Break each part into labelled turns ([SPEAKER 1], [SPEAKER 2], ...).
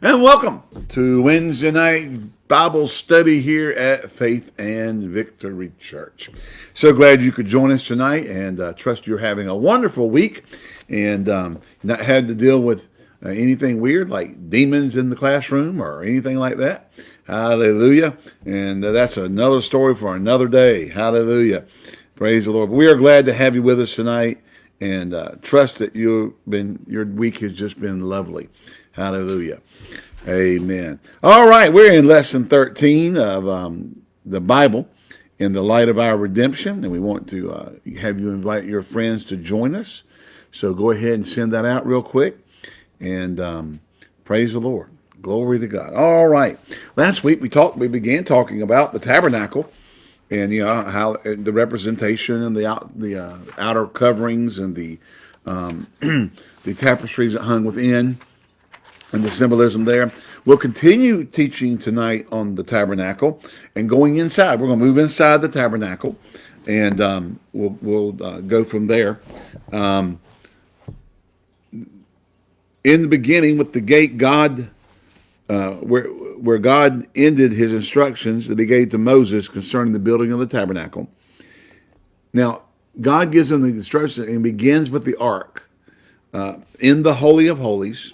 [SPEAKER 1] And welcome to Wednesday night Bible study here at Faith and Victory Church. So glad you could join us tonight and uh, trust you're having a wonderful week and um, not had to deal with uh, anything weird like demons in the classroom or anything like that. Hallelujah. And uh, that's another story for another day. Hallelujah. Praise the Lord. We are glad to have you with us tonight and uh, trust that you've been, your week has just been lovely. Hallelujah. Amen. All right, we're in lesson 13 of um, the Bible in the light of our redemption, and we want to uh, have you invite your friends to join us. So go ahead and send that out real quick, and um, praise the Lord. Glory to God. All right. Last week we talked. We began talking about the tabernacle, and you know how the representation and the out, the uh, outer coverings and the um, the tapestries that hung within and the symbolism there. We'll continue teaching tonight on the tabernacle and going inside. We're going to move inside the tabernacle, and um, we'll, we'll uh, go from there. Um, in the beginning, with the gate, God, uh, where where God ended His instructions that He gave to Moses concerning the building of the tabernacle. Now, God gives him the instructions and begins with the ark uh, in the Holy of Holies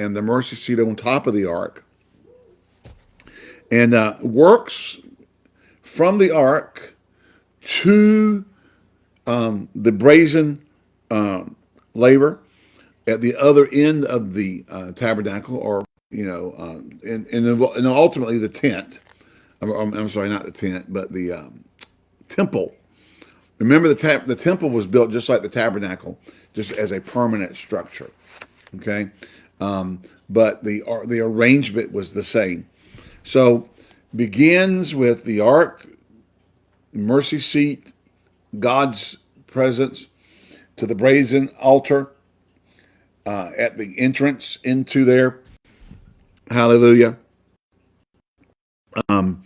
[SPEAKER 1] and the mercy seat on top of the ark, and uh, works from the ark to um, the brazen um, laver at the other end of the uh, tabernacle, or you know, uh, and, and, and ultimately the tent. I'm, I'm, sorry, not the tent, but the um, temple. Remember, the the temple was built just like the tabernacle, just as a permanent structure. Okay, um, but the the arrangement was the same. So begins with the ark, mercy seat, God's presence, to the brazen altar uh, at the entrance into there. Hallelujah. Um,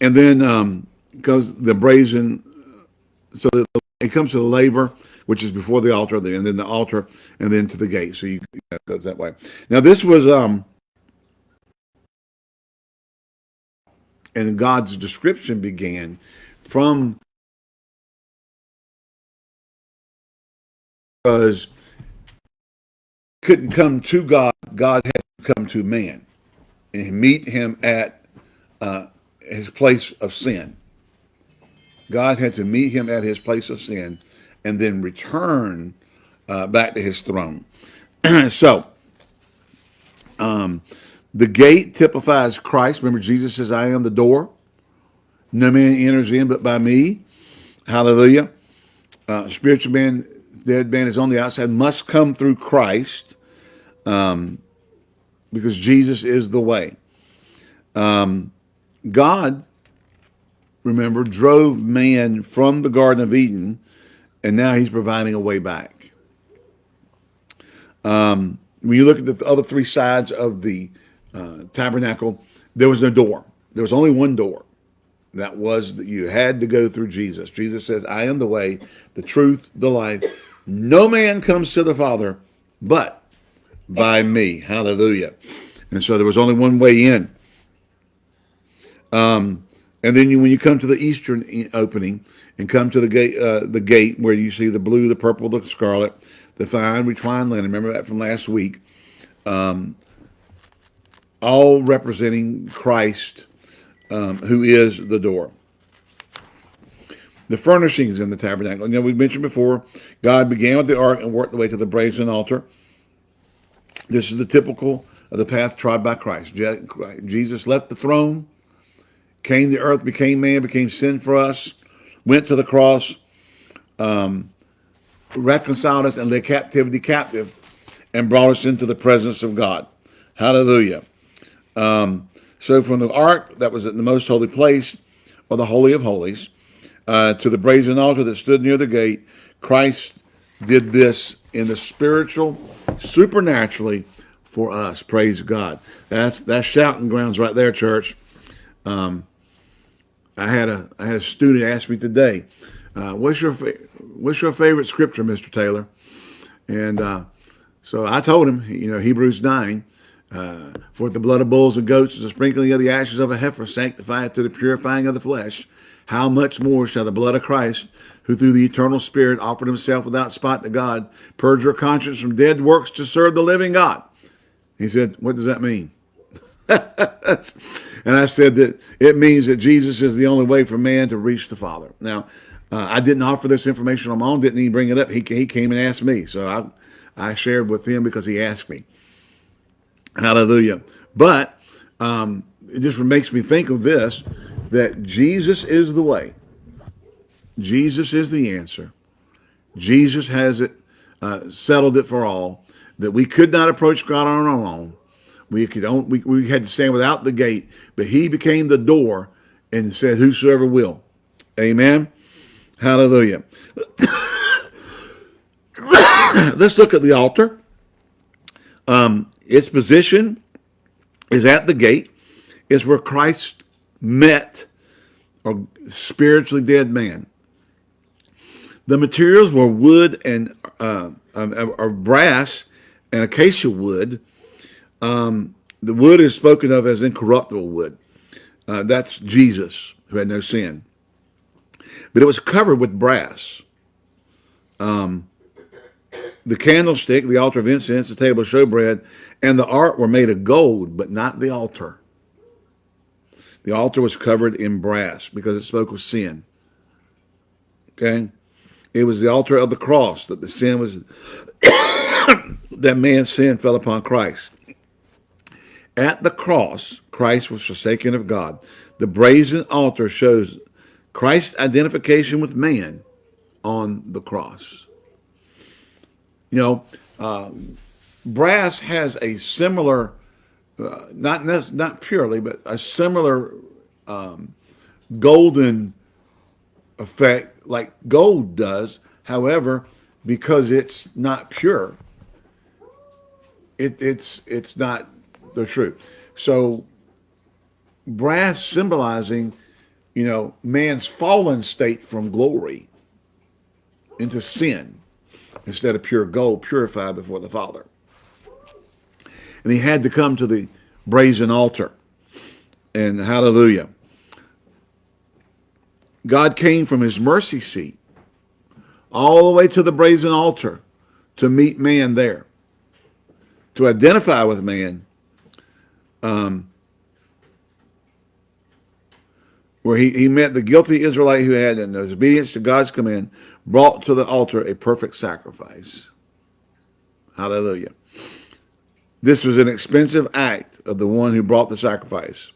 [SPEAKER 1] and then um, goes the brazen, so it comes to the laver, which is before the altar, and then the altar, and then to the gate. So you it goes that way. Now this was um, and God's description began from because couldn't come to God, God had to come to man and meet him at uh, his place of sin. God had to meet him at his place of sin and then return uh, back to his throne. so, um, the gate typifies Christ. Remember, Jesus says, I am the door. No man enters in but by me. Hallelujah. Uh, spiritual man, dead man is on the outside, must come through Christ um, because Jesus is the way. Um, God, remember, drove man from the Garden of Eden and now he's providing a way back. Um, when you look at the other three sides of the uh, tabernacle, there was no door. There was only one door. That was that you had to go through Jesus. Jesus says, I am the way, the truth, the life. No man comes to the Father but by me. Hallelujah. And so there was only one way in. Um, and then you, when you come to the eastern opening and come to the gate, uh, the gate where you see the blue, the purple, the scarlet, the fine reclined linen. Remember that from last week. Um, all representing Christ, um, who is the door. The furnishings in the tabernacle. You know, we mentioned before, God began with the ark and worked the way to the brazen altar. This is the typical of the path trod by Christ. Jesus left the throne, came to earth, became man, became sin for us, went to the cross, um, reconciled us and led captivity captive, and brought us into the presence of God. Hallelujah. Um, so from the ark that was in the most holy place, or the Holy of Holies, uh, to the brazen altar that stood near the gate, Christ did this in the spiritual, supernaturally for us. Praise God. That's that's shouting grounds right there, church. Um, I had a I had a student ask me today, uh, "What's your what's your favorite scripture, Mr. Taylor?" And uh, So I told him, you know, Hebrews 9, uh, for the blood of bulls and goats is a sprinkling of the ashes of a heifer sanctified to the purifying of the flesh. How much more shall the blood of Christ, who through the eternal Spirit offered himself without spot to God, purge your conscience from dead works to serve the living God? He said, what does that mean? and I said that it means that Jesus is the only way for man to reach the Father. Now, uh, I didn't offer this information on my own, didn't even bring it up. He, he came and asked me. So I, I shared with him because he asked me. Hallelujah. But um, it just makes me think of this, that Jesus is the way. Jesus is the answer. Jesus has it, uh, settled it for all, that we could not approach God on our own. We could we, we had to stand without the gate, but he became the door and said, whosoever will. Amen. Hallelujah. Let's look at the altar. Um, its position is at the gate. Is where Christ met a spiritually dead man. The materials were wood and uh, um, or brass and acacia wood. Um, the wood is spoken of as incorruptible wood. Uh, that's Jesus who had no sin. But it was covered with brass. Um, the candlestick, the altar of incense, the table of showbread, and the ark were made of gold, but not the altar. The altar was covered in brass because it spoke of sin. Okay? It was the altar of the cross that the sin was, that man's sin fell upon Christ. At the cross, Christ was forsaken of God. The brazen altar shows Christ's identification with man on the cross. You know, uh, brass has a similar, uh, not not purely, but a similar um, golden effect like gold does. However, because it's not pure, it, it's it's not the truth. So brass symbolizing, you know, man's fallen state from glory into sin instead of pure gold purified before the Father. And he had to come to the brazen altar. And hallelujah. God came from his mercy seat all the way to the brazen altar to meet man there, to identify with man, um, where he, he met the guilty Israelite who had, in his obedience to God's command, brought to the altar a perfect sacrifice. Hallelujah. This was an expensive act of the one who brought the sacrifice.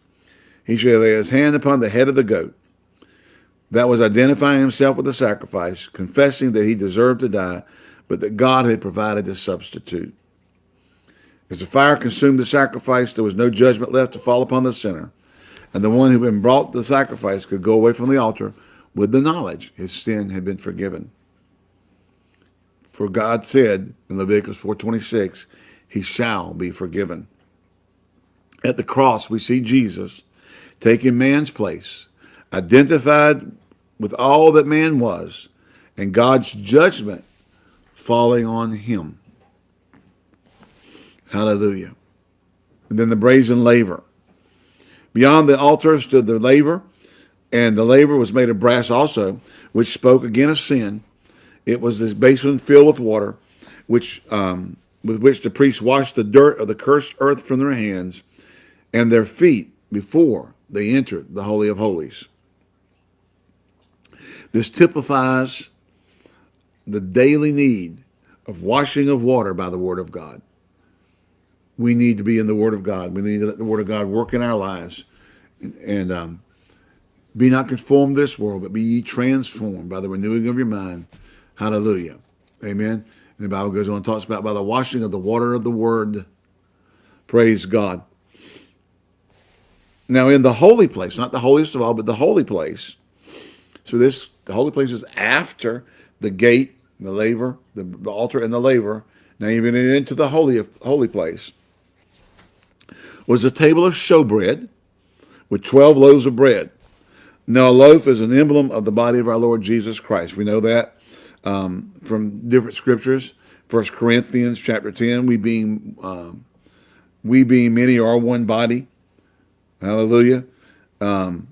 [SPEAKER 1] He should lay his hand upon the head of the goat. That was identifying himself with the sacrifice, confessing that he deserved to die, but that God had provided a substitute. As the fire consumed the sacrifice, there was no judgment left to fall upon the sinner. And the one who had been brought the sacrifice could go away from the altar with the knowledge his sin had been forgiven. For God said in Leviticus 4.26, he shall be forgiven. At the cross, we see Jesus taking man's place, identified with all that man was, and God's judgment falling on him. Hallelujah. And then the brazen laver. Beyond the altar stood the laver, and the laver was made of brass also, which spoke again of sin. It was this basin filled with water, which um, with which the priests washed the dirt of the cursed earth from their hands and their feet before they entered the Holy of Holies. This typifies the daily need of washing of water by the Word of God. We need to be in the Word of God. We need to let the Word of God work in our lives and, um, be not conformed to this world, but be ye transformed by the renewing of your mind. Hallelujah. Amen. And the Bible goes on and talks about by the washing of the water of the word. Praise God. Now in the holy place, not the holiest of all, but the holy place. So this, the holy place is after the gate, the laver, the altar and the laver. Now even into the holy, holy place was a table of showbread with 12 loaves of bread. Now a loaf is an emblem of the body of our Lord Jesus Christ. We know that um, from different scriptures. First Corinthians chapter 10, we being um, we being many are one body. Hallelujah. Um,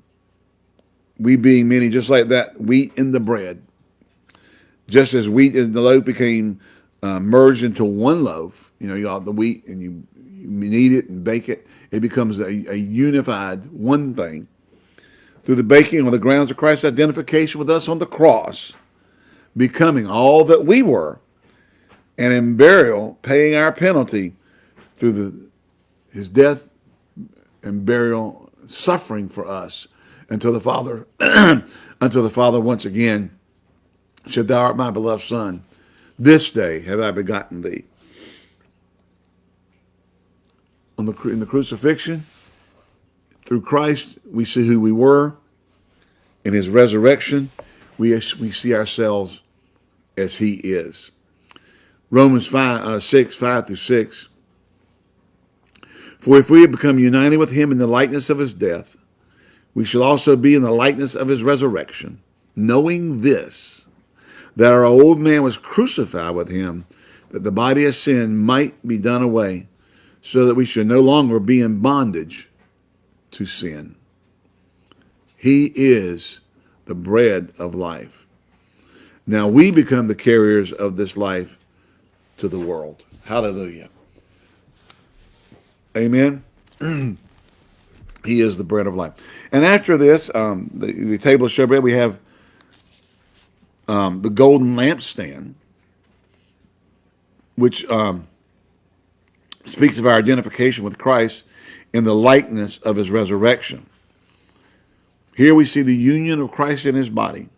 [SPEAKER 1] we being many, just like that, wheat in the bread. Just as wheat in the loaf became uh, merged into one loaf, you know, you got the wheat and you, you knead it and bake it, it becomes a, a unified one thing. Through the baking on the grounds of Christ's identification with us on the cross, becoming all that we were, and in burial, paying our penalty through the, his death and burial, suffering for us until the Father, until the Father once again said, Thou art my beloved Son. This day have I begotten thee. On the, in the crucifixion, through Christ, we see who we were. In his resurrection, we, we see ourselves as he is. Romans 5, uh, 6, 5 through 6. For if we have become united with him in the likeness of his death, we shall also be in the likeness of his resurrection, knowing this, that our old man was crucified with him, that the body of sin might be done away, so that we should no longer be in bondage to sin. He is the bread of life. Now we become the carriers of this life to the world. Hallelujah. Amen. he is the bread of life. And after this, um, the, the table of showbread, we have um, the golden lampstand, which um, speaks of our identification with Christ in the likeness of his resurrection. Here we see the union of Christ in his body.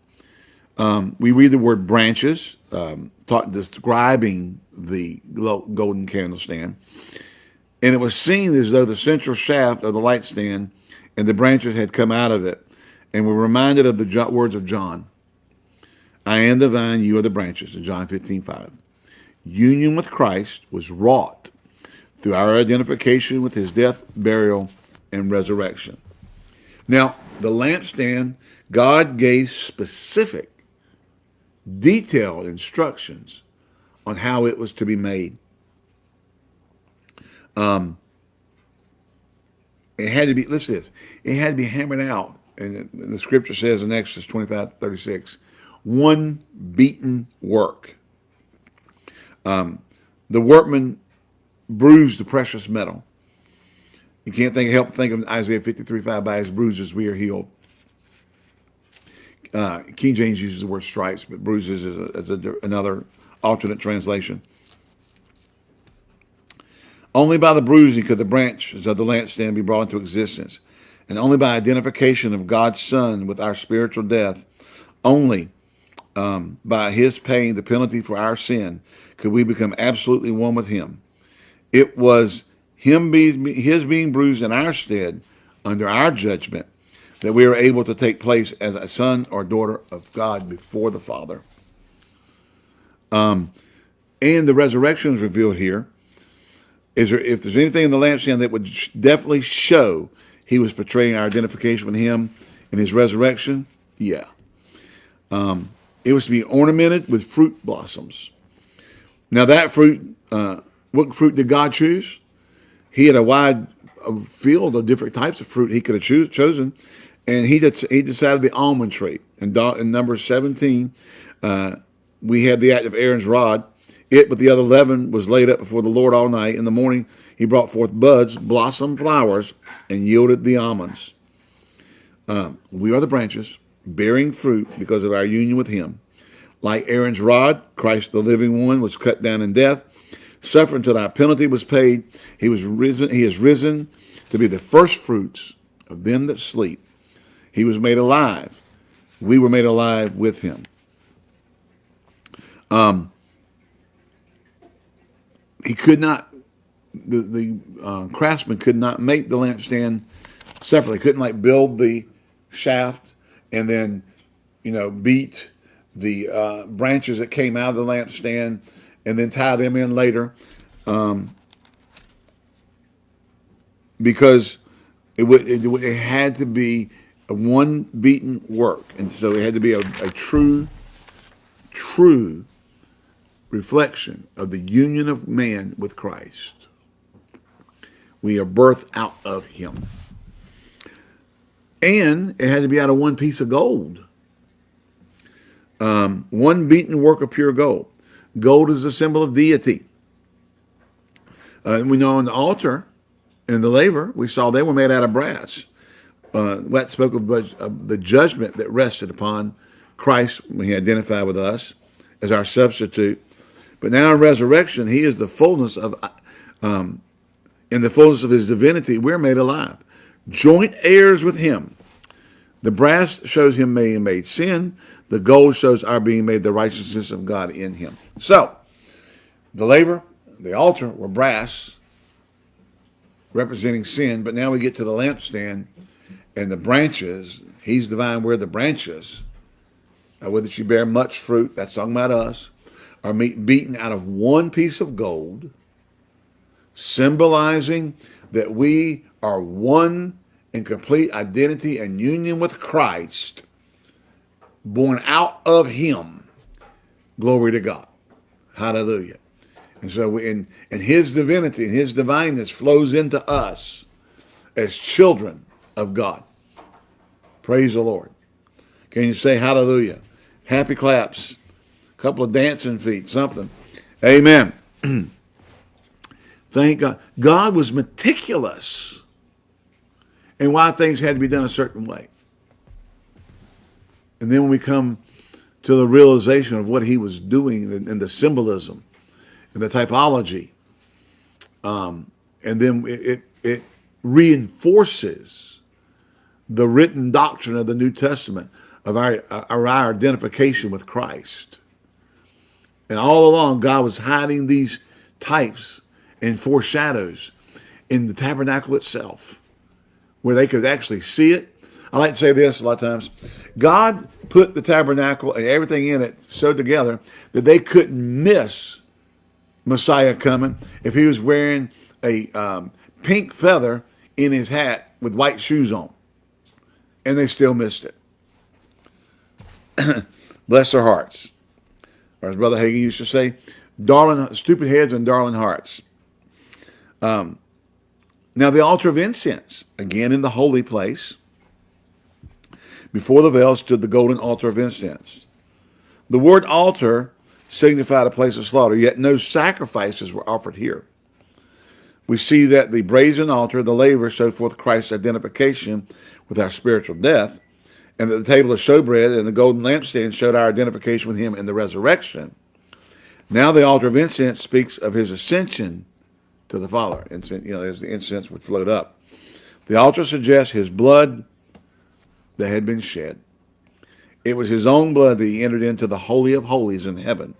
[SPEAKER 1] Um, we read the word branches, um, talk, describing the golden candlestand. And it was seen as though the central shaft of the light stand and the branches had come out of it. And we're reminded of the words of John. I am the vine, you are the branches, in John 15, 5. Union with Christ was wrought through our identification with his death, burial, and resurrection. Now, the lampstand, God gave specific, detailed instructions on how it was to be made. Um, it had to be, listen to this, it had to be hammered out. And the scripture says in Exodus 25, 36, one beaten work. Um, the workman bruised the precious metal. You can't think, help think of Isaiah 53, 5, by his bruises we are healed. Uh, King James uses the word stripes, but bruises is, a, is a, another alternate translation. Only by the bruising could the branches of the lampstand be brought into existence. And only by identification of God's Son with our spiritual death, only um, by his paying the penalty for our sin, could we become absolutely one with him. It was him being, his being bruised in our stead under our judgment that we are able to take place as a son or daughter of God before the Father. Um, and the resurrection is revealed here. Is there, if there's anything in the lampstand that would definitely show he was portraying our identification with him in his resurrection, yeah. Um, it was to be ornamented with fruit blossoms. Now that fruit, uh, what fruit did God choose? He had a wide field of different types of fruit he could have chosen, and he he decided the almond tree. And in number 17, uh, we had the act of Aaron's rod. It with the other leaven was laid up before the Lord all night. In the morning he brought forth buds, blossom flowers, and yielded the almonds. Um, we are the branches bearing fruit because of our union with him. Like Aaron's rod, Christ the living one was cut down in death, suffered until our penalty was paid. He was risen, he is risen to be the first fruits of them that sleep. He was made alive. We were made alive with him. Um, he could not, the, the uh, craftsman could not make the lampstand separately. Couldn't like build the shaft and then, you know, beat the uh, branches that came out of the lampstand and then tie them in later. Um, because it, it, it, had to be a one beaten work. And so it had to be a, a true, true reflection of the union of man with Christ. We are birthed out of him. And it had to be out of one piece of gold. Um, one beaten work of pure gold. Gold is a symbol of deity. Uh, we know on the altar and the laver, we saw they were made out of brass. Uh, that spoke of, of the judgment that rested upon Christ when he identified with us as our substitute. But now in resurrection, he is the fullness of, um, in the fullness of his divinity, we're made alive. Joint heirs with him. The brass shows him being made sin. The gold shows our being made the righteousness of God in him. So, the laver, the altar were brass, representing sin, but now we get to the lampstand and the branches. He's the vine, we're the branches. Whether she bear much fruit, that's talking about us, are beaten out of one piece of gold, symbolizing that we are one in complete identity and union with Christ, born out of him. Glory to God. Hallelujah. And so we, and, and his divinity and his divineness flows into us as children of God. Praise the Lord. Can you say hallelujah? Happy claps. A couple of dancing feet, something. Amen. Thank God. God was meticulous in why things had to be done a certain way. And then when we come to the realization of what he was doing and, the symbolism and the typology, um, and then it, it, it reinforces the written doctrine of the New Testament of our, our, our identification with Christ. And all along, God was hiding these types and foreshadows in the tabernacle itself, where they could actually see it. I like to say this a lot of times. God put the tabernacle and everything in it so together that they couldn't miss Messiah coming if he was wearing a um, pink feather in his hat with white shoes on. And they still missed it. Bless their hearts. Or as Brother Hagin used to say, darling, stupid heads and darling hearts. Um, now the altar of incense, again in the holy place, before the veil stood the golden altar of incense. The word altar signified a place of slaughter, yet no sacrifices were offered here. We see that the brazen altar, the laver, showed forth Christ's identification with our spiritual death, and that the table of showbread and the golden lampstand showed our identification with him in the resurrection. Now the altar of incense speaks of his ascension to the Father. Incense, you know, as the incense would float up. The altar suggests his blood that had been shed. It was his own blood that he entered into the Holy of Holies in heaven,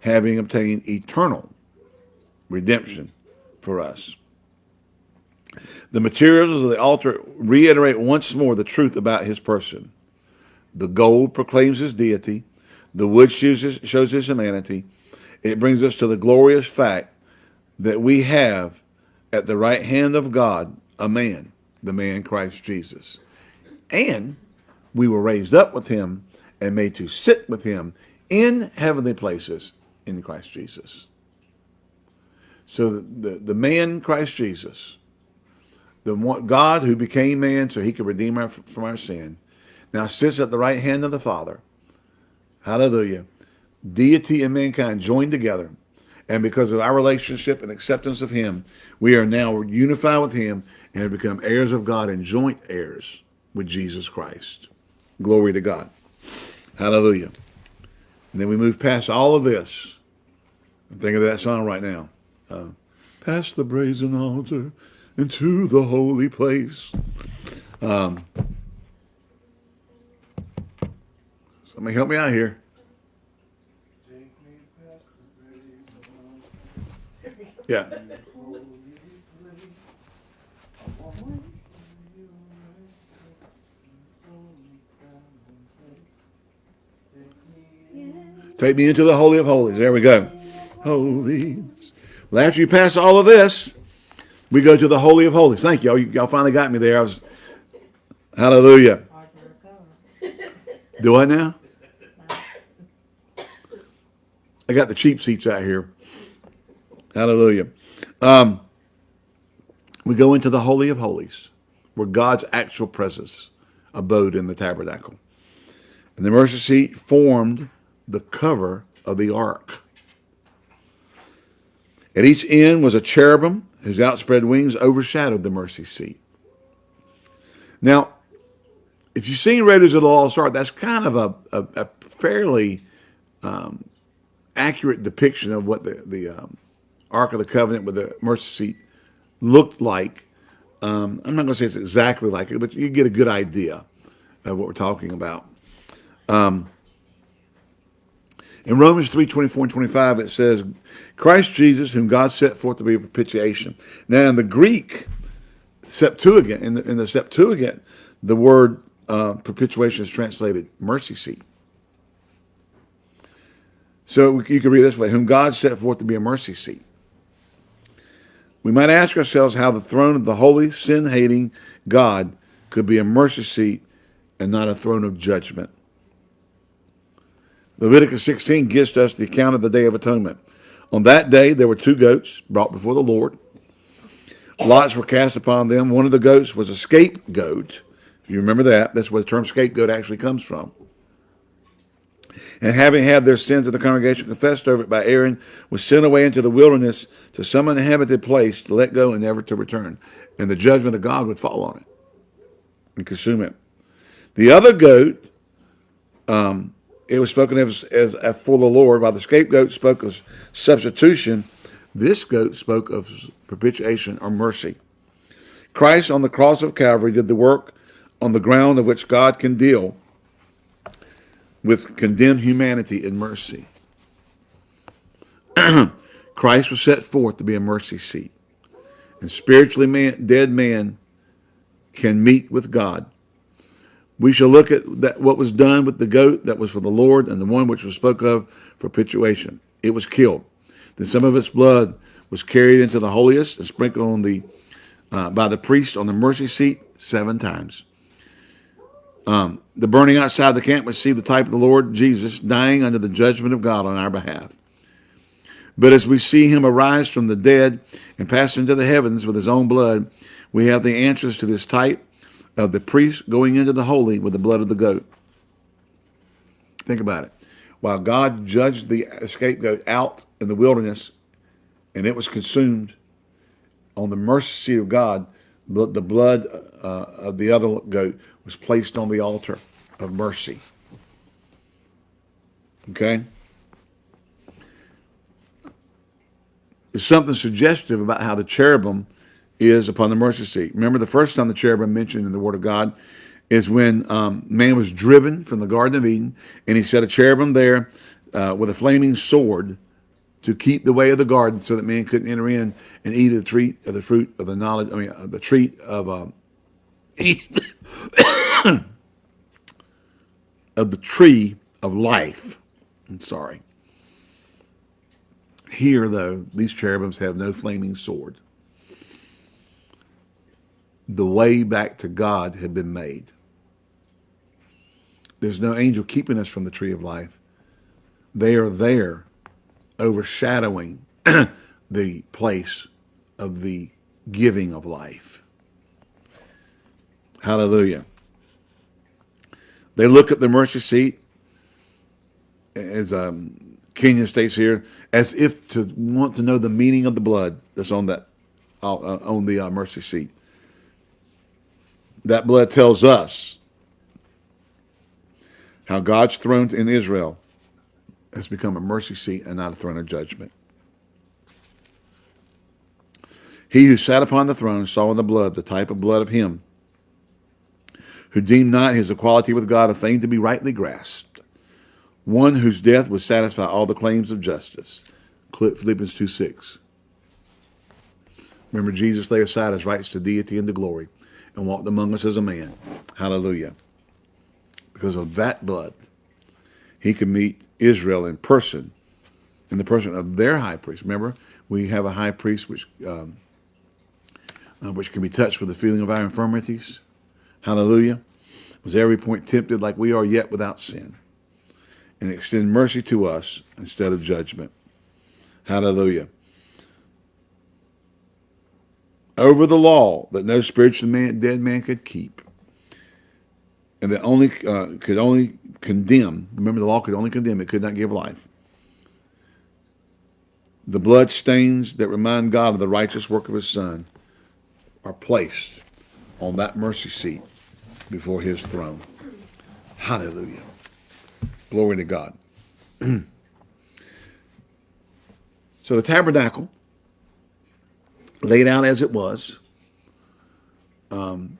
[SPEAKER 1] having obtained eternal redemption for us. The materials of the altar reiterate once more the truth about his person. The gold proclaims his deity. The wood shows his, shows his humanity. It brings us to the glorious fact that we have at the right hand of God a man, the man Christ Jesus. And we were raised up with him and made to sit with him in heavenly places in Christ Jesus. So the, the, the man Christ Jesus the one, God who became man so he could redeem us from our sin, now sits at the right hand of the Father. Hallelujah. Deity and mankind joined together. And because of our relationship and acceptance of him, we are now unified with him and have become heirs of God and joint heirs with Jesus Christ. Glory to God. Hallelujah. And then we move past all of this. I'm thinking of that song right now. Uh, past the brazen altar into the holy place. Um, somebody help me out here. Yeah. Take me into the Holy of Holies. There we go. Holy. Well, after you pass all of this, we go to the Holy of Holies. Thank y'all. Y'all finally got me there. I was, hallelujah. Do I now? I got the cheap seats out here. Hallelujah. Um, we go into the Holy of Holies, where God's actual presence abode in the tabernacle. And the mercy seat formed the cover of the ark. At each end was a cherubim whose outspread wings overshadowed the mercy seat. Now, if you've seen Raiders of the Lost Ark, that's kind of a, a, a fairly um, accurate depiction of what the, the um, Ark of the Covenant with the mercy seat looked like. Um, I'm not going to say it's exactly like it, but you get a good idea of what we're talking about. Um, in Romans 3, 24 and 25, it says, Christ Jesus, whom God set forth to be a propitiation. Now, in the Greek, Septuagint, in the, in the Septuagint, the word uh, propitiation is translated mercy seat. So you could read this way, whom God set forth to be a mercy seat. We might ask ourselves how the throne of the holy, sin-hating God could be a mercy seat and not a throne of judgment. Leviticus 16 gives us the account of the Day of Atonement. On that day, there were two goats brought before the Lord. Lots were cast upon them. One of the goats was a scapegoat. If you remember that, that's where the term scapegoat actually comes from. And having had their sins of the congregation confessed over it by Aaron, was sent away into the wilderness to some uninhabited place to let go and never to return. And the judgment of God would fall on it and consume it. The other goat, um, it was spoken of as, as, as for the Lord, while the scapegoat spoke of substitution, this goat spoke of propitiation or mercy. Christ on the cross of Calvary did the work on the ground of which God can deal with condemned humanity in mercy. Christ was set forth to be a mercy seat. And spiritually man, dead man can meet with God. We shall look at that, what was done with the goat that was for the Lord and the one which was spoke of for propitiation. It was killed. Then some of its blood was carried into the holiest and sprinkled on the uh, by the priest on the mercy seat seven times. Um, the burning outside the camp would see the type of the Lord Jesus dying under the judgment of God on our behalf. But as we see him arise from the dead and pass into the heavens with his own blood, we have the answers to this type of the priest going into the holy with the blood of the goat. Think about it. While God judged the scapegoat out in the wilderness and it was consumed on the mercy seat of God, the blood uh, of the other goat was placed on the altar of mercy. Okay? There's something suggestive about how the cherubim is upon the mercy seat. Remember the first time the cherubim mentioned in the Word of God is when um, man was driven from the Garden of Eden, and he set a cherubim there uh, with a flaming sword to keep the way of the garden so that man couldn't enter in and eat of the tree of the fruit of the knowledge, I mean, uh, the tree of um, of the tree of life. I'm sorry. Here, though, these cherubims have no flaming sword. The way back to God had been made. There's no angel keeping us from the tree of life. They are there overshadowing the place of the giving of life. Hallelujah. They look at the mercy seat, as um, Kenyon states here, as if to want to know the meaning of the blood that's on that uh, uh, on the uh, mercy seat. That blood tells us how God's throne in Israel has become a mercy seat and not a throne of judgment. He who sat upon the throne saw in the blood the type of blood of him who deemed not his equality with God a thing to be rightly grasped, one whose death would satisfy all the claims of justice. Philippians 2 6. Remember, Jesus laid aside his rights to deity and to glory and walked among us as a man. Hallelujah. Because of that blood, he could meet Israel in person, in the person of their high priest. Remember, we have a high priest which, um, uh, which can be touched with the feeling of our infirmities. Hallelujah. Was every point tempted like we are, yet without sin. and extend mercy to us instead of judgment. Hallelujah. Over the law that no spiritual man, dead man could keep, and that only uh, could only condemn. Remember, the law could only condemn; it could not give life. The blood stains that remind God of the righteous work of His Son are placed on that mercy seat before His throne. Hallelujah. Glory to God. so the tabernacle, laid out as it was, um,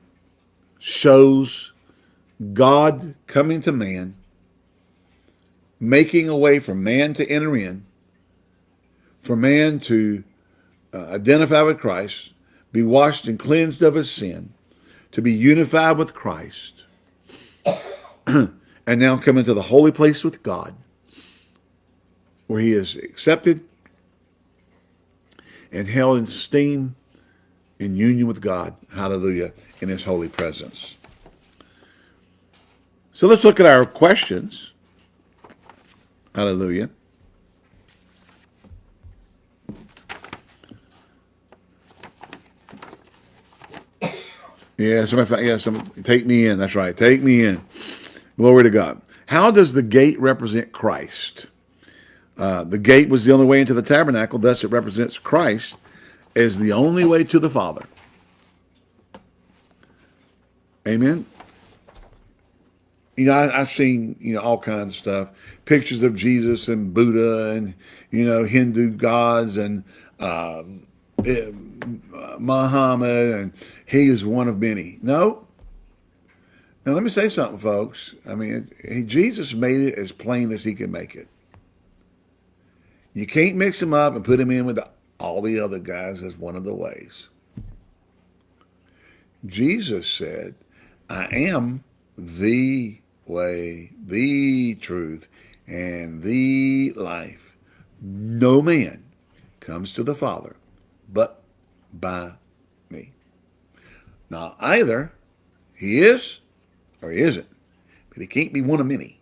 [SPEAKER 1] shows God coming to man, making a way for man to enter in, for man to uh, identify with Christ, be washed and cleansed of his sin, to be unified with Christ, and now come into the holy place with God, where he is accepted and held in esteem in union with God, hallelujah, in his holy presence. So let's look at our questions. Hallelujah. Yeah, somebody, yeah, some, take me in. That's right. Take me in. Glory to God. How does the gate represent Christ? Uh, the gate was the only way into the tabernacle, thus it represents Christ as the only way to the Father. Amen. You know, I, have seen you know all kinds of stuff, pictures of Jesus and Buddha and you know Hindu gods and um, eh, Muhammad and he is one of many. No. Now let me say something, folks. I mean, he, Jesus made it as plain as he can make it. You can't mix him up and put him in with all the other guys as one of the ways. Jesus said, I am the way, the truth, and the life. No man comes to the Father but by me. Now, either he is or he isn't, but he can't be one of many.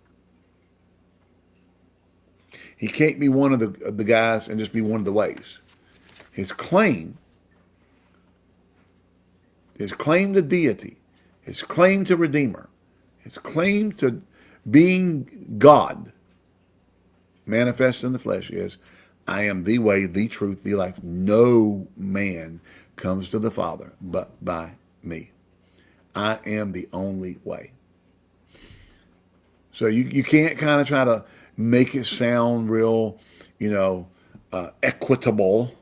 [SPEAKER 1] He can't be one of the, the guys and just be one of the ways. His claim, his claim to deity, his claim to Redeemer, his claim to being God manifest in the flesh is, I am the way, the truth, the life. No man comes to the Father but by me. I am the only way. So you, you can't kind of try to make it sound real, you know, uh, equitable,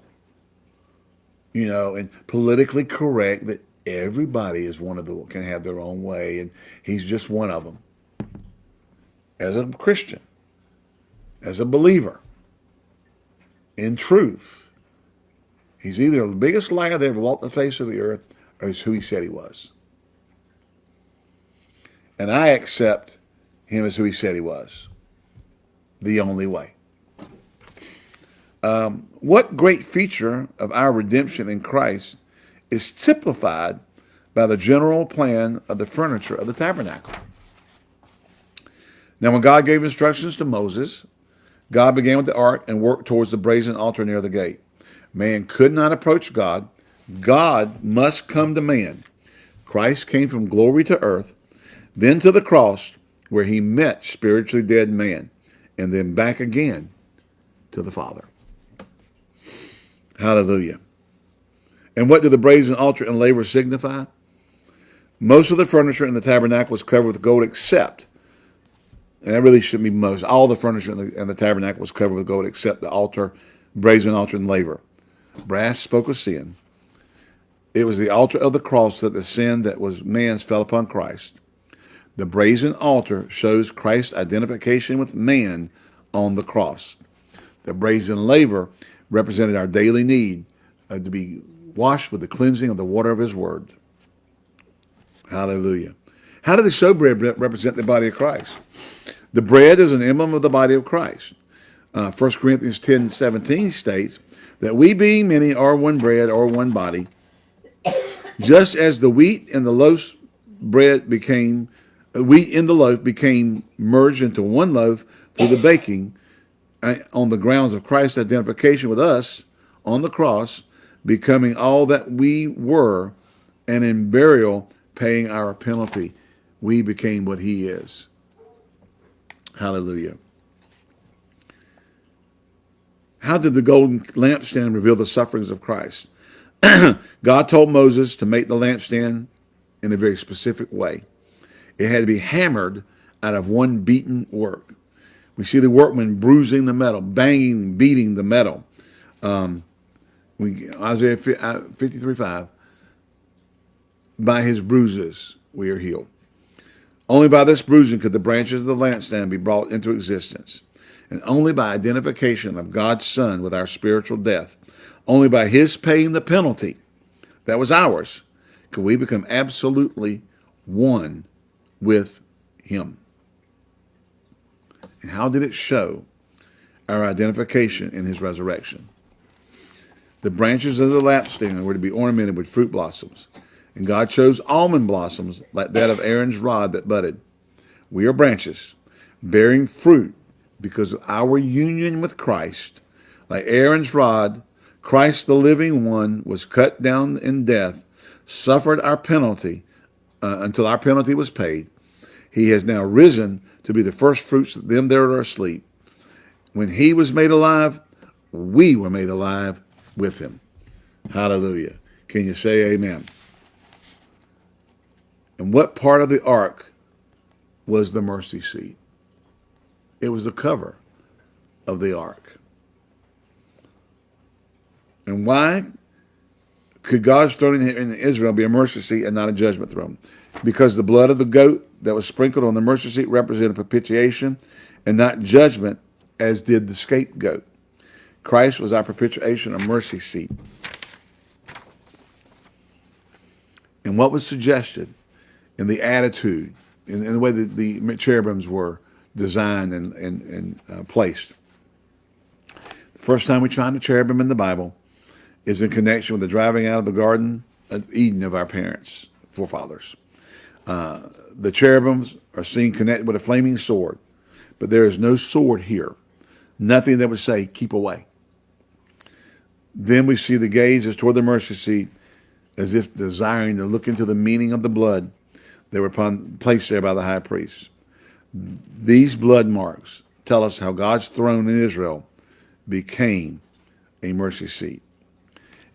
[SPEAKER 1] you know, and politically correct that everybody is one of the can have their own way, and he's just one of them. As a Christian, as a believer, in truth, he's either the biggest liar that ever walked the face of the earth, or he's who he said he was. And I accept him as who he said he was the only way. Um, what great feature of our redemption in Christ is typified by the general plan of the furniture of the tabernacle? Now, when God gave instructions to Moses, God began with the ark and worked towards the brazen altar near the gate. Man could not approach God. God must come to man. Christ came from glory to earth, then to the cross where he met spiritually dead man and then back again to the Father. Hallelujah. And what do the brazen altar and laver signify? Most of the furniture in the tabernacle was covered with gold except, and that really shouldn't be most, all the furniture in the, in the tabernacle was covered with gold except the altar, brazen altar and laver. Brass spoke of sin. It was the altar of the cross that the sin that was man's fell upon Christ. The brazen altar shows Christ's identification with man on the cross. The brazen laver represented our daily need uh, to be washed with the cleansing of the water of his word. Hallelujah. How did the showbread represent the body of Christ? The bread is an emblem of the body of Christ. Uh, 1 Corinthians 10, 17 states that we being many are one bread or one body, just as the wheat and the loaf bread became wheat in the loaf became merged into one loaf, through the baking uh, on the grounds of Christ's identification with us on the cross, becoming all that we were, and in burial paying our penalty. We became what he is. Hallelujah. How did the golden lampstand reveal the sufferings of Christ? God told Moses to make the lampstand in a very specific way. It had to be hammered out of one beaten work. We see the workman bruising the metal, banging, beating the metal. Um, we, Isaiah uh, 53, 5, by his bruises we are healed. Only by this bruising could the branches of the lampstand be brought into existence. And only by identification of God's Son with our spiritual death, only by his paying the penalty that was ours, could we become absolutely one with him. And how did it show our identification in his resurrection? The branches of the lampstand were to be ornamented with fruit blossoms. And God chose almond blossoms like that of Aaron's rod that budded. We are branches bearing fruit because of our union with Christ. Like Aaron's rod, Christ the living one was cut down in death, suffered our penalty uh, until our penalty was paid. He has now risen to be the first fruits of them that are asleep. When he was made alive, we were made alive with him. Hallelujah. Can you say amen? And what part of the ark was the mercy seat? It was the cover of the ark. And why could God's throne in Israel be a mercy seat and not a judgment throne? Because the blood of the goat that was sprinkled on the mercy seat represented propitiation and not judgment, as did the scapegoat. Christ was our propitiation, a mercy seat. And what was suggested in the attitude, in, in the way that the cherubims were designed and, and, and uh, placed. The first time we find a cherubim in the Bible is in connection with the driving out of the Garden of Eden of our parents, forefathers. Uh, the cherubims are seen connected with a flaming sword, but there is no sword here. Nothing that would say, keep away. Then we see the gaze is toward the mercy seat, as if desiring to look into the meaning of the blood that were upon, placed there by the high priest. These blood marks tell us how God's throne in Israel became a mercy seat.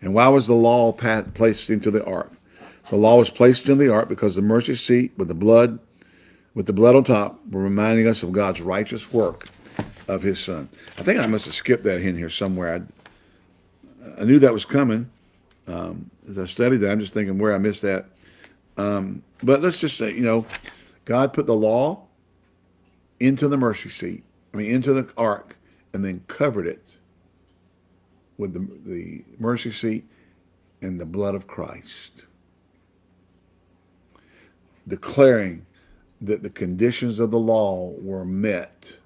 [SPEAKER 1] And why was the law placed into the ark? The law was placed in the ark because the mercy seat with the blood, with the blood on top, were reminding us of God's righteous work of his son. I think I must have skipped that in here somewhere. I, I knew that was coming. Um, as I studied that, I'm just thinking where I missed that. Um, but let's just say, you know, God put the law into the mercy seat, I mean, into the ark, and then covered it with the, the mercy seat and the blood of Christ, declaring that the conditions of the law were met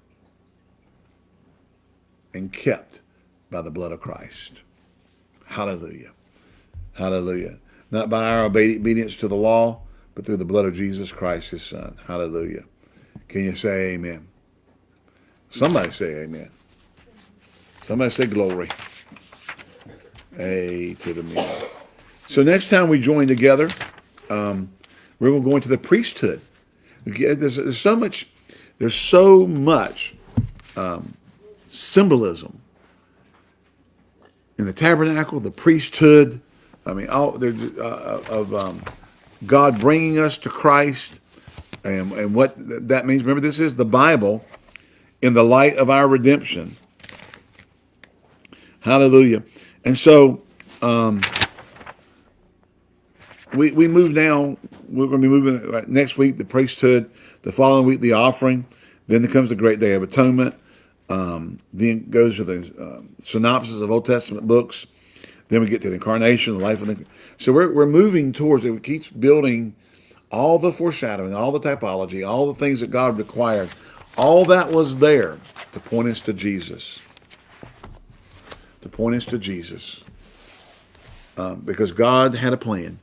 [SPEAKER 1] and kept by the blood of Christ. Hallelujah. Hallelujah. Not by our obedience to the law, but through the blood of Jesus Christ, his son. Hallelujah. Can you say amen? Somebody say amen. Somebody say glory. A to the me. So next time we join together, um, we're going to go into the priesthood. There's, there's so much, there's so much um, symbolism in the tabernacle, the priesthood. I mean, all there uh, of um, God bringing us to Christ, and, and what that means, remember this is the Bible in the light of our redemption. Hallelujah. And so um, we, we move now, we're going to be moving next week, the priesthood, the following week, the offering. Then there comes the great day of atonement. Um, then goes to the uh, synopsis of Old Testament books. Then we get to the incarnation, the life of the. So we're, we're moving towards it. It keeps building all the foreshadowing, all the typology, all the things that God required, all that was there to point us to Jesus. To point us to Jesus. Um, because God had a plan.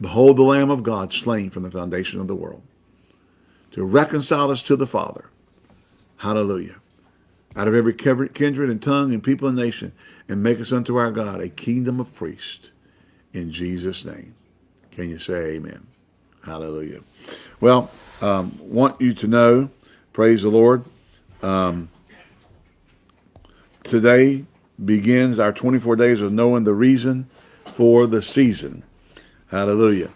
[SPEAKER 1] Behold the Lamb of God slain from the foundation of the world to reconcile us to the Father. Hallelujah. Out of every kindred and tongue and people and nation, and make us unto our God a kingdom of priests. In Jesus' name. Can you say amen? Hallelujah. Well, um, want you to know, praise the Lord, um, today begins our 24 days of knowing the reason for the season. Hallelujah.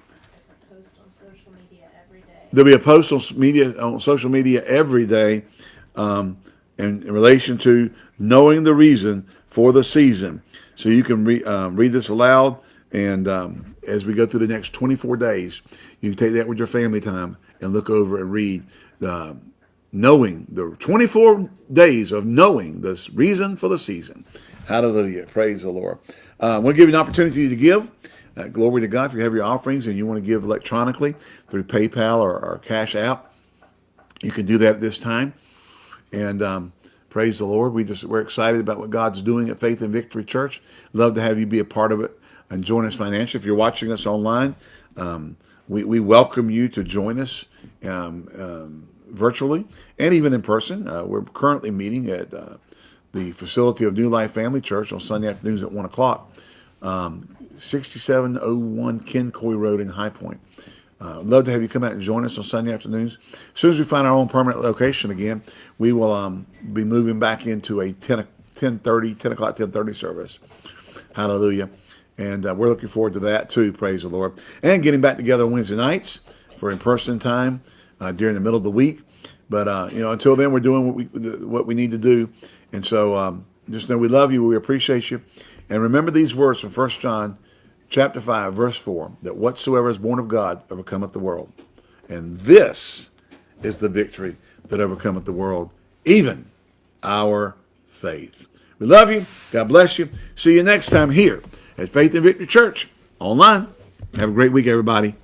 [SPEAKER 1] There'll be a post on media on social media every day um, in, in, relation to knowing the reason for the season. So you can re, um, read this aloud, and um, as we go through the next 24 days, you can take that with your family time and look over and read the knowing the 24 days of knowing the reason for the season. Hallelujah. Praise the Lord. Uh, I want to give you an opportunity to give. Uh, glory to God. If you have your offerings and you want to give electronically through PayPal or, or Cash App, you can do that at this time. And um, praise the Lord. We just we're excited about what God's doing at Faith and Victory Church. Love to have you be a part of it and join us financially. If you're watching us online, um, we, we welcome you to join us um, um virtually and even in person. Uh, we're currently meeting at uh, the facility of New Life Family Church on Sunday afternoons at 1 o'clock. Um, 6701 Ken Coy Road in High Point. Uh, love to have you come out and join us on Sunday afternoons. As soon as we find our own permanent location again, we will um, be moving back into a 10, 10 30, 10 o'clock, 10 30 service. Hallelujah. And uh, we're looking forward to that too, praise the Lord. And getting back together Wednesday nights for in-person time uh, during the middle of the week. But, uh, you know, until then, we're doing what we, what we need to do. And so um, just know we love you. We appreciate you. And remember these words from First John chapter 5, verse 4, that whatsoever is born of God overcometh the world. And this is the victory that overcometh the world, even our faith. We love you. God bless you. See you next time here at Faith and Victory Church online. Have a great week, everybody.